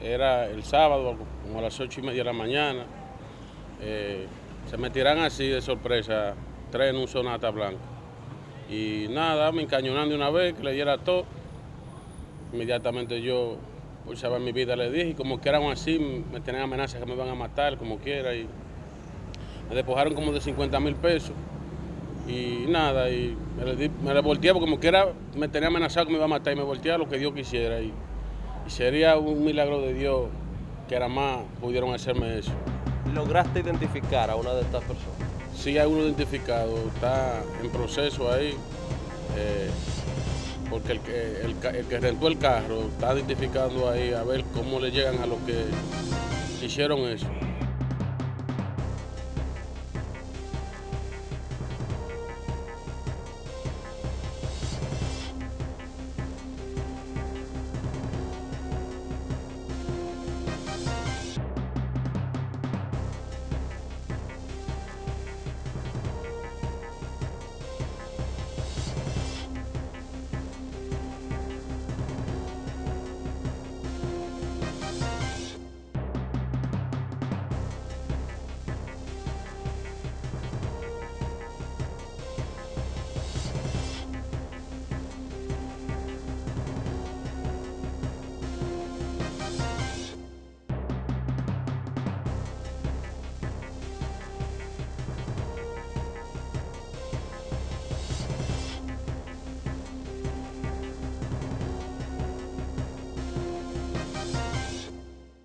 era el sábado, como a las ocho y media de la mañana. Eh, se me tiran así de sorpresa, tres en un sonata blanco. Y nada, me encañonan de una vez, que le diera todo. Inmediatamente yo, por saber mi vida, le dije, y como que eran así, me tenían amenazas que me iban a matar, como quiera. Y me despojaron como de 50 mil pesos. Y nada, y me le, di- me le porque como quiera me tenía amenazado que me iba a matar y me volteé lo que Dios quisiera. Y, y sería un milagro de Dios que era más pudieron hacerme eso. ¿Lograste identificar a una de estas personas? Sí hay uno identificado, está en proceso ahí, eh, porque el que, el, el que rentó el carro está identificando ahí a ver cómo le llegan a los que hicieron eso.